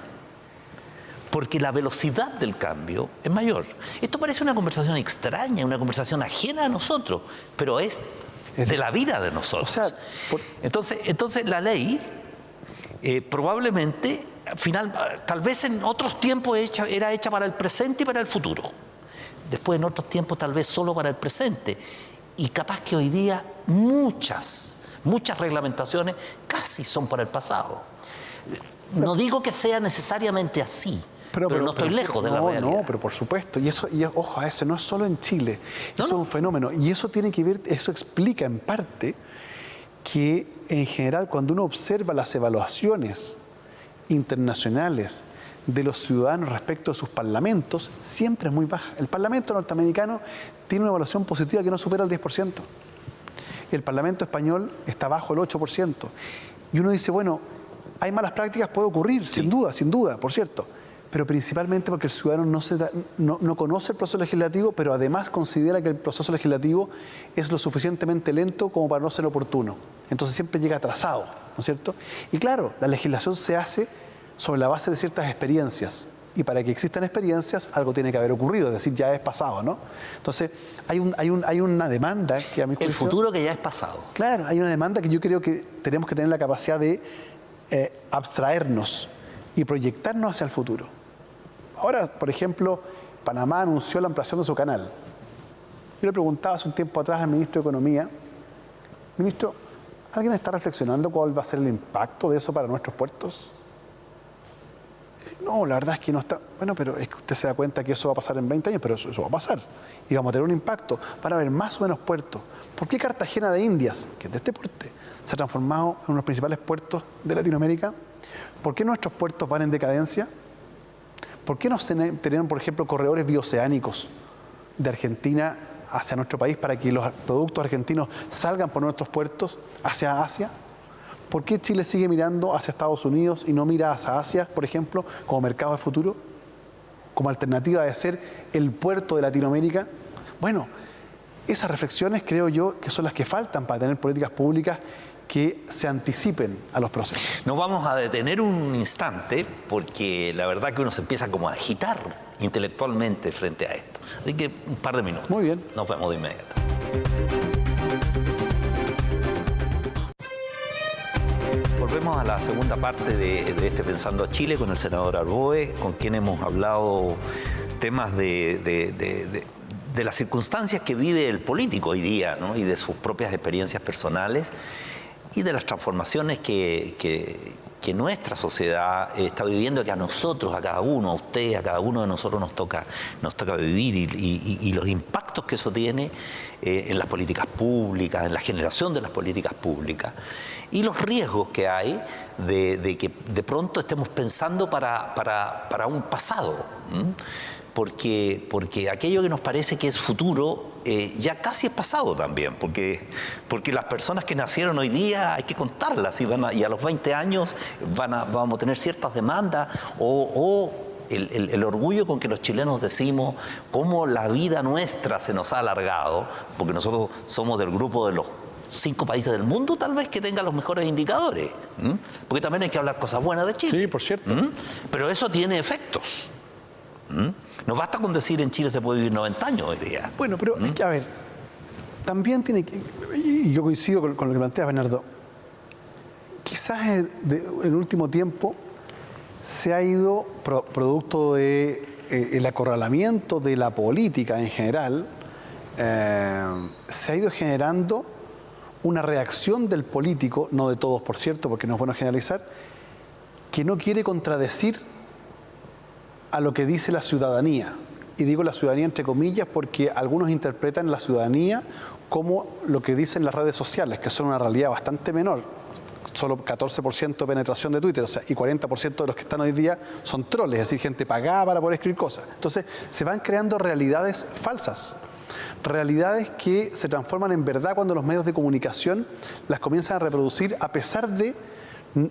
porque la velocidad del cambio es mayor. Esto parece una conversación extraña, una conversación ajena a nosotros, pero es de la vida de nosotros. entonces, entonces la ley eh, probablemente, final, tal vez en otros tiempos era hecha para el presente y para el futuro. Después en otros tiempos tal vez solo para el presente. Y capaz que hoy día muchas, muchas reglamentaciones casi son para el pasado. No digo que sea necesariamente así, pero, no estoy lejos de la realidad. No, pero por supuesto. Y eso, y ojo a eso, no es solo en Chile. eso es un fenómeno. Y eso tiene que ver, eso explica en parte que en general cuando uno observa las evaluaciones internacionales de los ciudadanos respecto a sus parlamentos, siempre es muy baja. El Parlamento norteamericano tiene una evaluación positiva que no supera el 10%. El Parlamento español está bajo el 8%. Y uno dice, bueno, hay malas prácticas, puede ocurrir, sin duda, sin duda, por cierto. Pero principalmente porque el ciudadano no, se no, conoce el proceso legislativo, pero además considera que el proceso legislativo es lo suficientemente lento como para no ser oportuno. Entonces siempre llega atrasado, ¿no es cierto? Y claro, la legislación se hace sobre la base de ciertas experiencias. y para que existan experiencias algo tiene que haber ocurrido, es decir, ya es pasado, ¿no? Entonces, hay, un, hay, un, hay una demanda que a mi juicio... El futuro que ya es pasado. Claro, hay una demanda que yo creo que tenemos que tener la capacidad de eh, abstraernos y proyectarnos hacia el futuro. Ahora, por ejemplo, Panamá anunció la ampliación de su canal. Yo le preguntaba hace un tiempo atrás al ministro de Economía, ministro, ¿alguien está reflexionando cuál va a ser el impacto de eso para nuestros puertos? No, la verdad es que no está. Bueno, pero es que usted se da cuenta que eso va a pasar en 20 años, pero eso, va a pasar. Y vamos a tener un impacto. Van a haber más o menos puertos. ¿Por qué Cartagena de Indias, que es de este porte, se ha transformado en uno de los principales puertos de Latinoamérica? ¿Por qué nuestros puertos van en decadencia? ¿Por qué nos tenían, por ejemplo, corredores bioceánicos de Argentina hacia nuestro país para que los productos argentinos salgan por nuestros puertos hacia Asia? ¿Por qué Chile sigue mirando hacia Estados Unidos y no mira hacia Asia, por ejemplo, como mercado de futuro? Como alternativa de ser el puerto de Latinoamérica. Bueno, esas reflexiones creo yo que son las que faltan para tener políticas públicas que se anticipen a los procesos. Nos vamos a detener un instante porque la verdad que uno se empieza como a agitar intelectualmente frente a esto. Así que un par de minutos. Muy bien. Nos vemos de inmediato. Volvemos a la segunda parte de, este Pensando a Chile con el senador Arboe, con quien hemos hablado temas de, las circunstancias que vive el político hoy día ¿no? y de sus propias experiencias personales y de las transformaciones que nuestra sociedad está viviendo, que a nosotros, a cada uno, a usted, a cada uno de nosotros nos toca, nos toca vivir y, los impactos que eso tiene eh, en las políticas públicas, en la generación de las políticas públicas y los riesgos que hay de, que de pronto estemos pensando para, para, un pasado porque, porque aquello que nos parece que es futuro eh, ya casi es pasado también, porque, porque las personas que nacieron hoy día hay que contarlas y, van y a los 20 años van a, vamos a tener ciertas demandas o, el, el, orgullo con que los chilenos decimos cómo la vida nuestra se nos ha alargado, porque nosotros somos del grupo de los cinco países del mundo tal vez que tengan los mejores indicadores, porque también hay que hablar cosas buenas de Chile. Sí, por cierto. Pero eso tiene efectos. No basta con decir en Chile se puede vivir 90 años hoy día. Bueno, pero ¿Mm? a ver, también tiene que, yo coincido con, lo que plantea Bernardo, quizás en el último tiempo se ha ido, producto del de, eh, acorralamiento de la política en general, eh, se ha ido generando una reacción del político, no de todos por cierto, porque no es bueno generalizar, que no quiere contradecir a lo que dice la ciudadanía. Y digo la ciudadanía entre comillas porque algunos interpretan la ciudadanía como lo que dicen las redes sociales, que son una realidad bastante menor. Solo 14% de penetración de Twitter, o sea, y 40% de los que están hoy día son troles, es decir, gente pagada para poder escribir cosas. Entonces, se van creando realidades falsas realidades que se transforman en verdad cuando los medios de comunicación las comienzan a reproducir a pesar de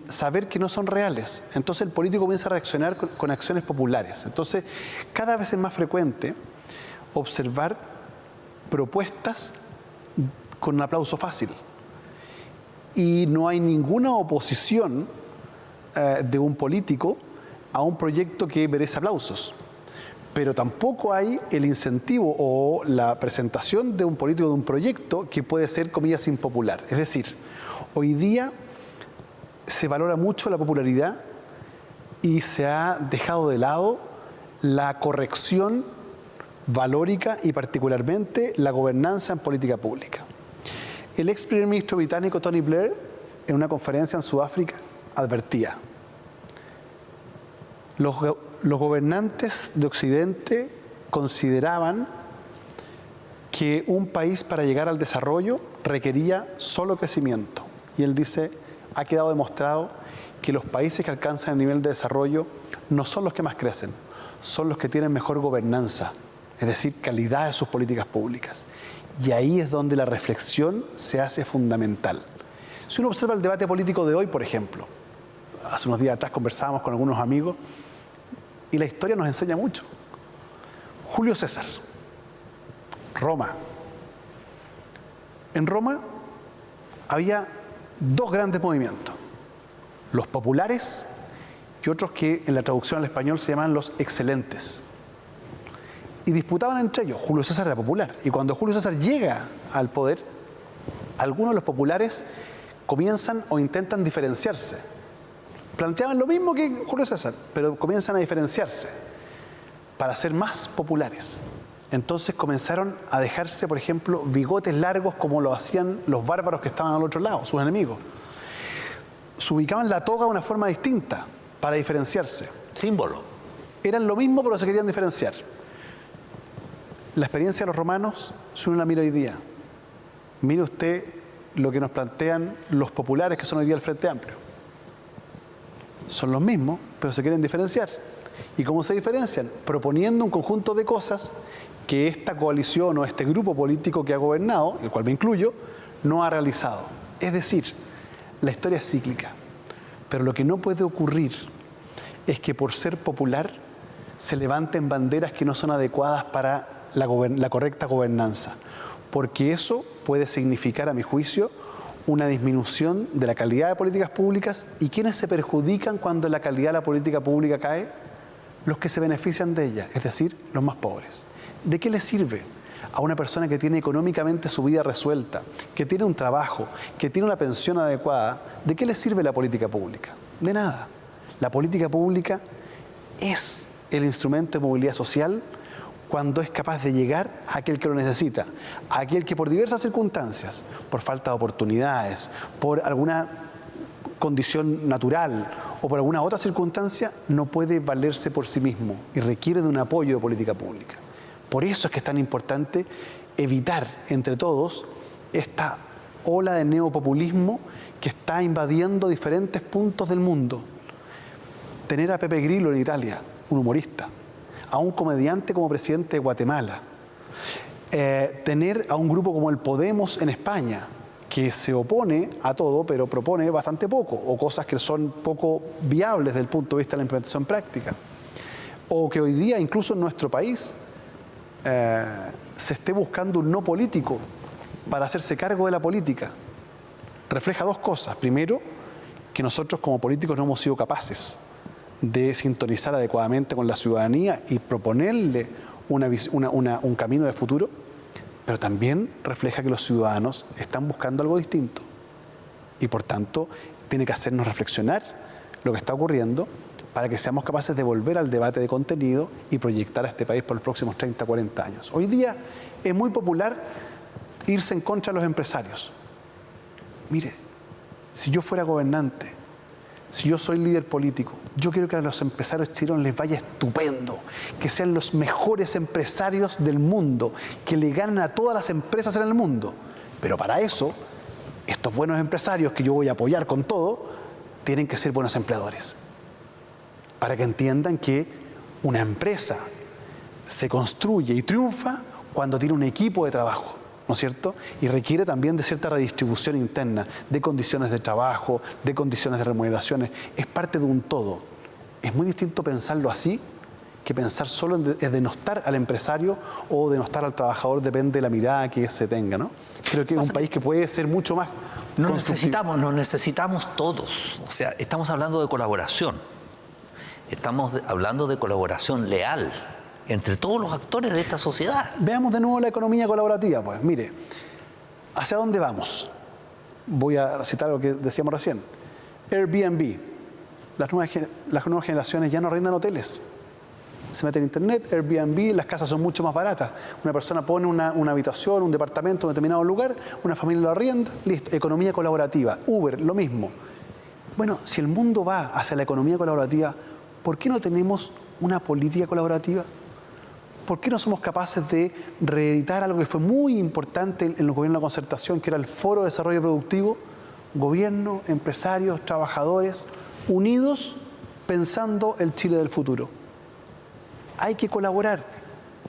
saber que no son reales. Entonces el político comienza a reaccionar con, acciones populares. Entonces cada vez es más frecuente observar propuestas con un aplauso fácil. Y no hay ninguna oposición eh, de un político a un proyecto que merece aplausos. Pero tampoco hay el incentivo o la presentación de un político de un proyecto que puede ser, comillas, impopular. Es decir, hoy día se valora mucho la popularidad y se ha dejado de lado la corrección valórica y particularmente la gobernanza en política pública. El ex primer ministro británico Tony Blair, en una conferencia en Sudáfrica, advertía, los, gobernantes de Occidente consideraban que un país para llegar al desarrollo requería solo crecimiento. Y él dice, ha quedado demostrado que los países que alcanzan el nivel de desarrollo no son los que más crecen, son los que tienen mejor gobernanza, es decir, calidad de sus políticas públicas. Y ahí es donde la reflexión se hace fundamental. Si uno observa el debate político de hoy, por ejemplo, hace unos días atrás conversábamos con algunos amigos y la historia nos enseña mucho. Julio César, Roma. En Roma había dos grandes movimientos, los populares y otros que en la traducción al español se llaman los excelentes. Y disputaban entre ellos. Julio César era popular. Y cuando Julio César llega al poder, algunos de los populares comienzan o intentan diferenciarse. Planteaban lo mismo que Julio César, pero comienzan a diferenciarse para ser más populares. Entonces comenzaron a dejarse, por ejemplo, bigotes largos como lo hacían los bárbaros que estaban al otro lado, sus enemigos. Se ubicaban la toga de una forma distinta para diferenciarse. Símbolo. Eran lo mismo, pero se querían diferenciar. La experiencia de los romanos, si uno la mira hoy día, mire usted lo que nos plantean los populares que son hoy día el Frente Amplio. Son los mismos, pero se quieren diferenciar. ¿Y cómo se diferencian? Proponiendo un conjunto de cosas que esta coalición o este grupo político que ha gobernado, el cual me incluyo, no ha realizado. Es decir, la historia es cíclica. Pero lo que no puede ocurrir es que por ser popular se levanten banderas que no son adecuadas para la, la correcta gobernanza porque eso puede significar, a mi juicio, una disminución de la calidad de políticas públicas y quienes se perjudican cuando la calidad de la política pública cae, los que se benefician de ella, es decir, los más pobres. ¿De qué le sirve a una persona que tiene económicamente su vida resuelta, que tiene un trabajo, que tiene una pensión adecuada? ¿De qué le sirve la política pública? De nada. La política pública es el instrumento de movilidad social cuando es capaz de llegar a aquel que lo necesita, a aquel que por diversas circunstancias, por falta de oportunidades, por alguna condición natural o por alguna otra circunstancia, no puede valerse por sí mismo y requiere de un apoyo de política pública. Por eso es que es tan importante evitar entre todos esta ola de neopopulismo que está invadiendo diferentes puntos del mundo. Tener a Pepe Grillo en Italia, un humorista, a un comediante como presidente de Guatemala, eh, tener a un grupo como el Podemos en España, que se opone a todo, pero propone bastante poco, o cosas que son poco viables desde el punto de vista de la implementación práctica. O que hoy día, incluso en nuestro país, eh, se esté buscando un no político para hacerse cargo de la política. Refleja dos cosas. Primero, que nosotros como políticos no hemos sido capaces de sintonizar adecuadamente con la ciudadanía y proponerle un camino de futuro, pero también refleja que los ciudadanos están buscando algo distinto y por tanto tiene que hacernos reflexionar lo que está ocurriendo para que seamos capaces de volver al debate de contenido y proyectar a este país por los próximos 30, 40 años. Hoy día es muy popular irse en contra de los empresarios. Mire, si yo fuera gobernante, si yo soy líder político, yo quiero que a los empresarios chilenos les vaya estupendo, que sean los mejores empresarios del mundo, que le ganen a todas las empresas en el mundo. Pero para eso, estos buenos empresarios que yo voy a apoyar con todo, tienen que ser buenos empleadores. Para que entiendan que una empresa se construye y triunfa cuando tiene un equipo de trabajo. ¿no es cierto? Y requiere también de cierta redistribución interna, de condiciones de trabajo, de condiciones de remuneraciones. Es parte de un todo. Es muy distinto pensarlo así que pensar solo en denostar al empresario o denostar al trabajador, depende de la mirada que se tenga, ¿no? Creo que es un país que puede ser mucho más Nos necesitamos, nos necesitamos todos. O sea, estamos hablando de colaboración. Estamos hablando de colaboración leal entre todos los actores de esta sociedad. Veamos de nuevo la economía colaborativa, pues mire, ¿hacia dónde vamos? Voy a citar lo que decíamos recién. Airbnb, las nuevas, las nuevas generaciones ya no arrendan hoteles. Se meten en internet, Airbnb, las casas son mucho más baratas. Una persona pone una, una habitación, un departamento en un determinado lugar, una familia lo arrienda, listo. Economía colaborativa. Uber, lo mismo. Bueno, si el mundo va hacia la economía colaborativa, ¿por qué no tenemos una política colaborativa? ¿por qué no somos capaces de reeditar algo que fue muy importante en el gobierno de concertación, que era el Foro de Desarrollo Productivo? Gobierno, empresarios, trabajadores, unidos pensando el Chile del futuro. Hay que colaborar.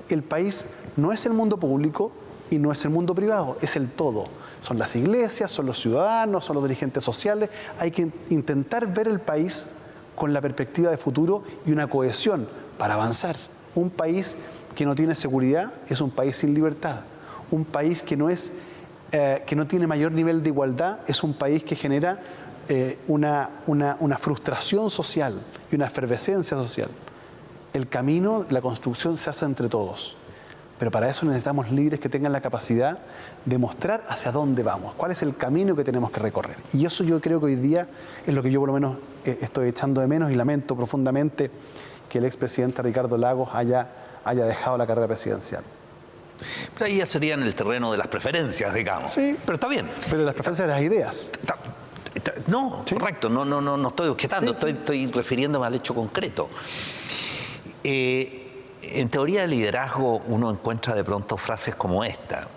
El país no es el mundo público y no es el mundo privado, es el todo. Son las iglesias, son los ciudadanos, son los dirigentes sociales. Hay que intentar ver el país con la perspectiva de futuro y una cohesión para avanzar. Un país que no tiene seguridad es un país sin libertad. Un país que no, es, eh, que no tiene mayor nivel de igualdad es un país que genera eh, una, una, frustración social y una efervescencia social. El camino, la construcción se hace entre todos. Pero para eso necesitamos líderes que tengan la capacidad de mostrar hacia dónde vamos, cuál es el camino que tenemos que recorrer. Y eso yo creo que hoy día es lo que yo por lo menos eh, estoy echando de menos y lamento profundamente que el expresidente Ricardo Lagos haya, haya dejado la carrera presidencial. Pero ahí ya sería en el terreno de las preferencias, digamos. Sí. Pero está bien. Pero las preferencias de las ideas. No, correcto, no, no, no, no estoy objetando, estoy, estoy refiriéndome al hecho concreto. Eh, en teoría de liderazgo uno encuentra de pronto frases como esta,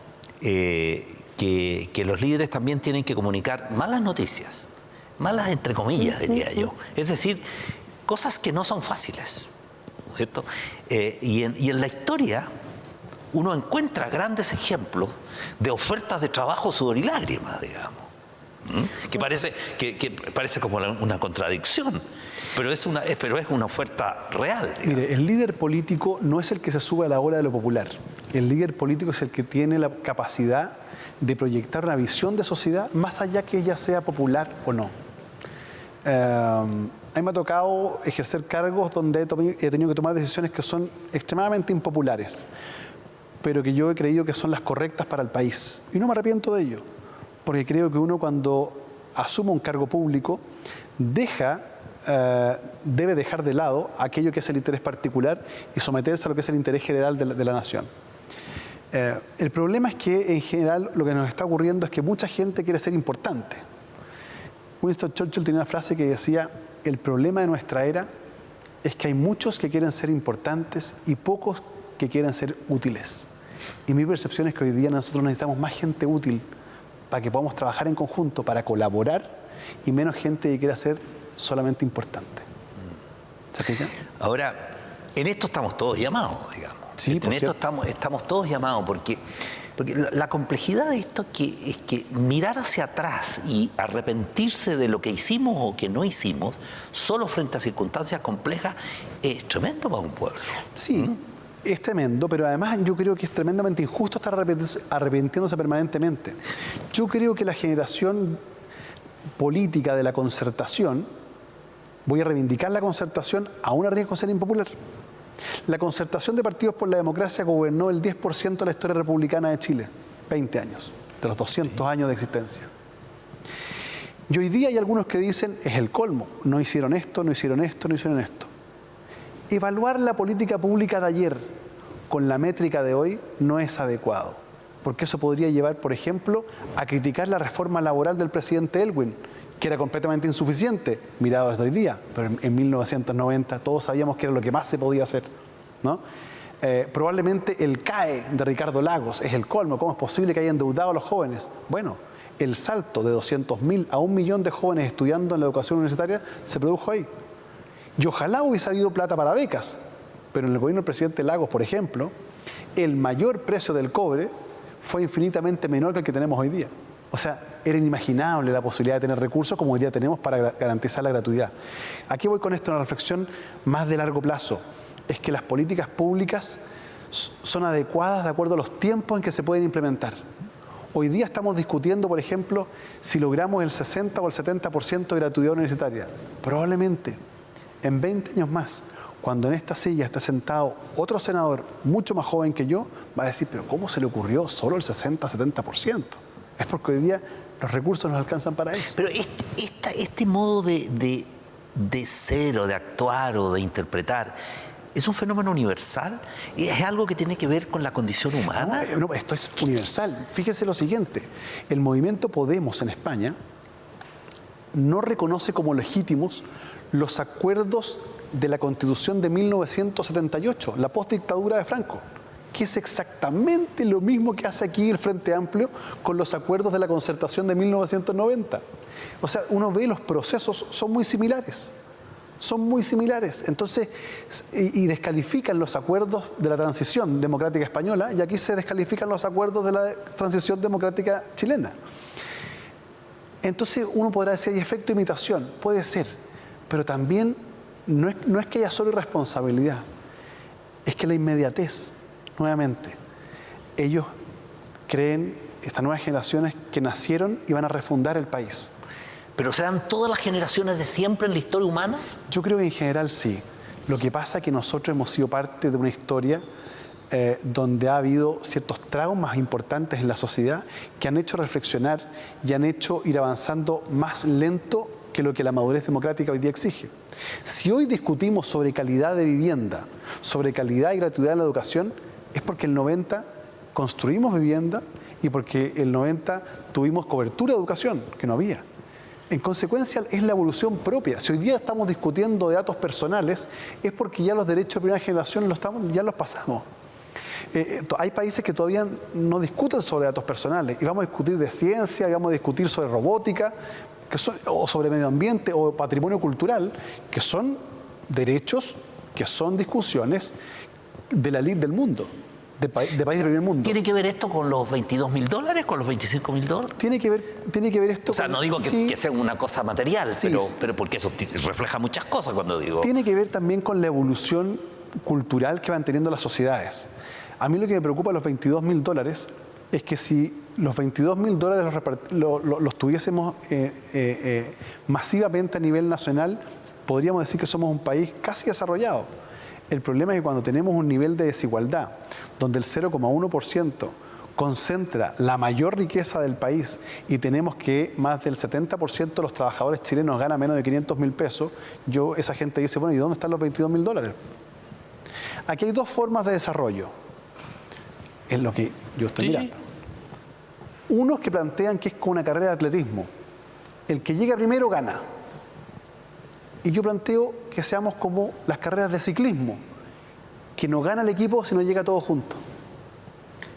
eh, que, los líderes también tienen que comunicar malas noticias, malas entre comillas diría yo, es decir, cosas que no son fáciles, ¿cierto? Eh, y, en, la historia uno encuentra grandes ejemplos de ofertas de trabajo, sudor y lágrimas, digamos. Que parece, que, parece como una contradicción, pero es una, pero es una oferta real. Mire, el líder político no es el que se sube a la ola de lo popular. El líder político es el que tiene la capacidad de proyectar una visión de sociedad más allá que ella sea popular o no. Eh, a mí me ha tocado ejercer cargos donde he tenido que tomar decisiones que son extremadamente impopulares, pero que yo he creído que son las correctas para el país. Y no me arrepiento de ello porque creo que uno cuando asume un cargo público deja, eh, debe dejar de lado aquello que es el interés particular y someterse a lo que es el interés general de la, nación. Eh, el problema es que en general lo que nos está ocurriendo es que mucha gente quiere ser importante. Winston Churchill tenía una frase que decía, el problema de nuestra era es que hay muchos que quieren ser importantes y pocos que quieren ser útiles. Y mi percepción es que hoy día nosotros necesitamos más gente útil para que podamos trabajar en conjunto, para colaborar y menos gente que quiera ser solamente importante. Ahora, en esto estamos todos llamados, digamos. Sí, en esto estamos, estamos todos llamados porque, porque la, complejidad de esto es que, es que mirar hacia atrás y arrepentirse de lo que hicimos o que no hicimos, solo frente a circunstancias complejas, es tremendo para un pueblo. Sí. ¿Mm? Es tremendo, pero además yo creo que es tremendamente injusto estar arrepintiéndose permanentemente. Yo creo que la generación política de la concertación, voy a reivindicar la concertación a un riesgo de ser impopular. La concertación de partidos por la democracia gobernó el 10% de la historia republicana de Chile, 20 años, de los 200 años de existencia. Y hoy día hay algunos que dicen, es el colmo, no hicieron esto, no hicieron esto, no hicieron esto. Evaluar la política pública de ayer con la métrica de hoy no es adecuado, porque eso podría llevar, por ejemplo, a criticar la reforma laboral del presidente Elwin, que era completamente insuficiente, mirado desde hoy día, pero en, 1990 todos sabíamos que era lo que más se podía hacer. ¿no? Eh, probablemente el CAE de Ricardo Lagos es el colmo, ¿cómo es posible que hayan endeudado a los jóvenes? Bueno, el salto de 200.000 a un millón de jóvenes estudiando en la educación universitaria se produjo ahí. Y ojalá hubiese habido plata para becas, pero en el gobierno del presidente Lagos, por ejemplo, el mayor precio del cobre fue infinitamente menor que el que tenemos hoy día. O sea, era inimaginable la posibilidad de tener recursos como hoy día tenemos para garantizar la gratuidad. Aquí voy con esto, una reflexión más de largo plazo. Es que las políticas públicas son adecuadas de acuerdo a los tiempos en que se pueden implementar. Hoy día estamos discutiendo, por ejemplo, si logramos el 60 o el 70% de gratuidad universitaria. Probablemente en 20 años más, cuando en esta silla está sentado otro senador mucho más joven que yo, va a decir, pero ¿cómo se le ocurrió solo el 60-70%? Es porque hoy día los recursos nos alcanzan para eso. Pero este, este modo de, de, ser o de actuar o de interpretar, ¿Es un fenómeno universal? ¿Es algo que tiene que ver con la condición humana? no, esto es universal. Fíjese lo siguiente, el movimiento Podemos en España no reconoce como legítimos los acuerdos de la Constitución de 1978, la postdictadura de Franco, que es exactamente lo mismo que hace aquí el Frente Amplio con los acuerdos de la concertación de 1990. O sea, uno ve los procesos, son muy similares. Son muy similares. Entonces, y, descalifican los acuerdos de la transición democrática española y aquí se descalifican los acuerdos de la transición democrática chilena. Entonces uno podrá decir, hay efecto imitación, puede ser, pero también no es, que haya solo irresponsabilidad, es que la inmediatez, nuevamente, ellos creen, estas nuevas generaciones que nacieron y van a refundar el país. ¿Pero serán todas las generaciones de siempre en la historia humana? Yo creo que en general sí. Lo que pasa es que nosotros hemos sido parte de una historia eh, donde ha habido ciertos traumas importantes en la sociedad que han hecho reflexionar y han hecho ir avanzando más lento que lo que la madurez democrática hoy día exige. Si hoy discutimos sobre calidad de vivienda, sobre calidad y gratuidad en la educación, es porque el 90 construimos vivienda y porque el 90 tuvimos cobertura de educación, que no había. En consecuencia, es la evolución propia. Si hoy día estamos discutiendo de datos personales, es porque ya los derechos de primera generación ya los pasamos. Eh, eh, hay países que todavía no discuten sobre datos personales y vamos a discutir de ciencia, y vamos a discutir sobre robótica, que son, o sobre medio ambiente o patrimonio cultural, que son derechos, que son discusiones de la ley del mundo. De, país del primer mundo. ¿Tiene que ver esto con los 22 mil dólares, con los 25 mil dólares? Tiene que, ver, tiene que ver esto O sea, no digo que, sea una cosa material, pero, pero porque eso refleja muchas cosas cuando digo... Tiene que ver también con la evolución cultural que van teniendo las sociedades. A mí lo que me preocupa de los 22 mil dólares es que si los 22 mil dólares los, tuviésemos eh, eh, eh, masivamente a nivel nacional, podríamos decir que somos un país casi desarrollado. El problema es que cuando tenemos un nivel de desigualdad, donde el 0,1% concentra la mayor riqueza del país y tenemos que más del 70% de los trabajadores chilenos gana menos de 500 mil pesos, yo, esa gente dice, bueno, ¿y dónde están los 22 mil dólares? Aquí hay dos formas de desarrollo es lo que yo estoy mirando. Unos que plantean que es como una carrera de atletismo. El que llega primero gana. Y yo planteo que seamos como las carreras de ciclismo, que no gana el equipo si no llega todo junto.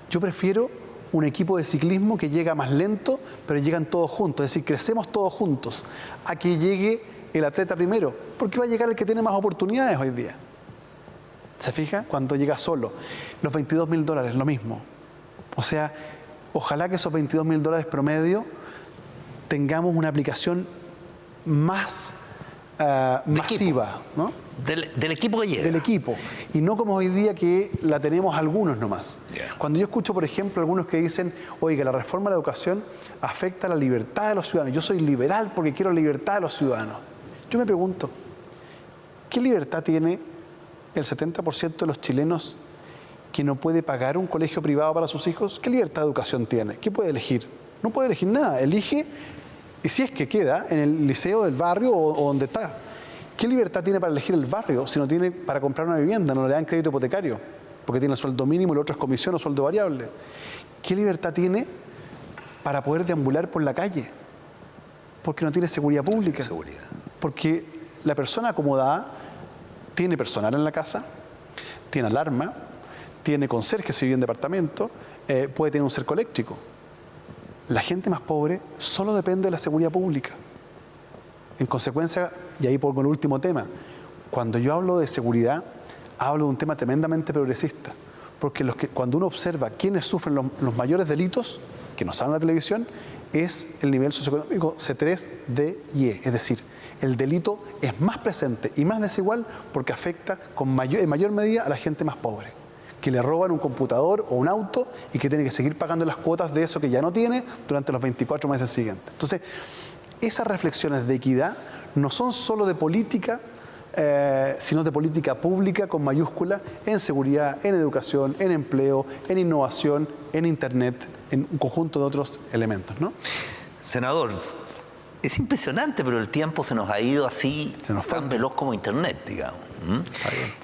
Yo prefiero un equipo de ciclismo que llega más lento, pero llegan todos juntos, es decir, crecemos todos juntos, a que llegue el atleta primero, porque va a llegar el que tiene más oportunidades hoy día. ¿Se fija? Cuando llega solo. Los 22 mil dólares, lo mismo. O sea, ojalá que esos 22 mil dólares promedio tengamos una aplicación más ah, masiva. ¿no? Del, equipo que llega. Del equipo. Y no como hoy día que la tenemos algunos nomás. Cuando yo escucho, por ejemplo, algunos que dicen, oiga, la reforma de la educación afecta la libertad de los ciudadanos. Yo soy liberal porque quiero libertad de los ciudadanos. Yo me pregunto, ¿qué libertad tiene el 70% de los chilenos que no puede pagar un colegio privado para sus hijos, ¿qué libertad de educación tiene? ¿Qué puede elegir? No puede elegir nada, elige, y si es que queda, en el liceo del barrio o, donde está. ¿Qué libertad tiene para elegir el barrio si no tiene para comprar una vivienda, no le dan crédito hipotecario? Porque tiene el sueldo mínimo y el otro es comisión o sueldo variable. ¿Qué libertad tiene para poder deambular por la calle? Porque no tiene seguridad pública. Seguridad. Porque la persona acomodada tiene personal en la casa, tiene alarma, tiene conserje si vive en departamento, eh, puede tener un cerco eléctrico. La gente más pobre solo depende de la seguridad pública. En consecuencia, y ahí por el último tema, cuando yo hablo de seguridad, hablo de un tema tremendamente progresista. Porque los que, cuando uno observa quiénes sufren los, los mayores delitos, que nos salen en la televisión, es el nivel socioeconómico C3, D y E. Es decir, el delito es más presente y más desigual porque afecta con mayor, en mayor medida a la gente más pobre, que le roban un computador o un auto y que tiene que seguir pagando las cuotas de eso que ya no tiene durante los 24 meses siguientes. Entonces, esas reflexiones de equidad no son solo de política, eh, sino de política pública con mayúscula en seguridad, en educación, en empleo, en innovación, en Internet, en un conjunto de otros elementos. ¿no? Senador, es impresionante, pero el tiempo se nos ha ido así tan veloz como Internet, digamos.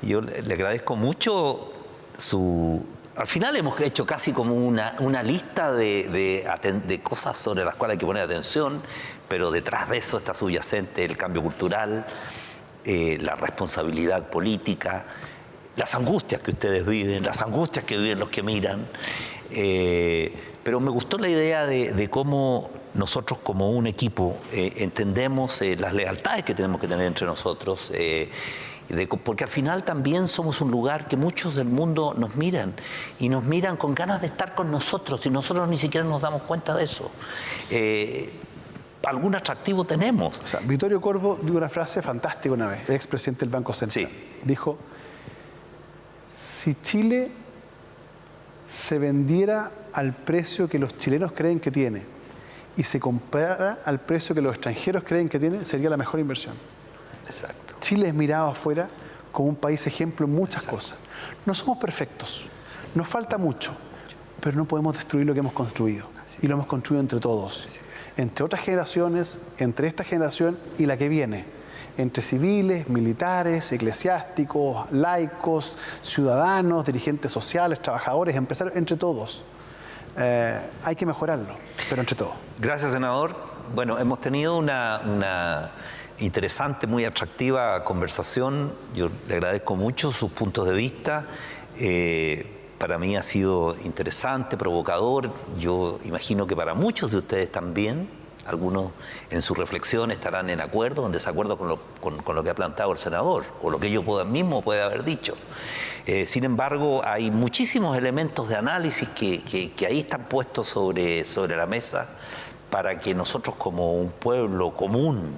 Yo le agradezco mucho su... Al final hemos hecho casi como una, una lista de, de, cosas sobre las cuales hay que poner atención, pero detrás de eso está subyacente el cambio cultural, eh, la responsabilidad política, las angustias que ustedes viven, las angustias que viven los que miran. Eh, pero me gustó la idea de cómo nosotros como un equipo eh, entendemos eh, las lealtades que tenemos que tener entre nosotros, eh, porque al final también somos un lugar que muchos del mundo nos miran y nos miran con ganas de estar con nosotros y nosotros ni siquiera nos damos cuenta de eso. algún atractivo tenemos. O sea, Vittorio Corvo dio una frase fantástica una vez, el expresidente del Banco Central. Dijo, si Chile se vendiera al precio que los chilenos creen que tiene, y se compara al precio que los extranjeros creen que tiene, sería la mejor inversión. Exacto. Chile es mirado afuera como un país ejemplo en muchas cosas. No somos perfectos, nos falta mucho, pero no podemos destruir lo que hemos construido. Y lo hemos construido entre todos, entre otras generaciones, entre esta generación y la que viene entre civiles, militares, eclesiásticos, laicos, ciudadanos, dirigentes sociales, trabajadores, empresarios, entre todos. Eh, hay que mejorarlo, pero entre todos. Gracias, senador. Bueno, hemos tenido una, interesante, muy atractiva conversación. Yo le agradezco mucho sus puntos de vista. Eh, para mí ha sido interesante, provocador. Yo imagino que para muchos de ustedes también. Algunos en su reflexión estarán en acuerdo o en desacuerdo con lo, que ha planteado el senador o lo que ellos mismos puede haber dicho. Eh, sin embargo, hay muchísimos elementos de análisis que, ahí están puestos sobre, sobre la mesa para que nosotros como un pueblo común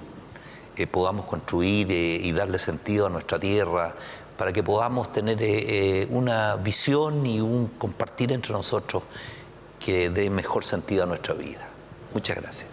podamos construir eh, y darle sentido a nuestra tierra, para que podamos tener eh, eh, una visión y un compartir entre nosotros que dé mejor sentido a nuestra vida. Muchas gracias.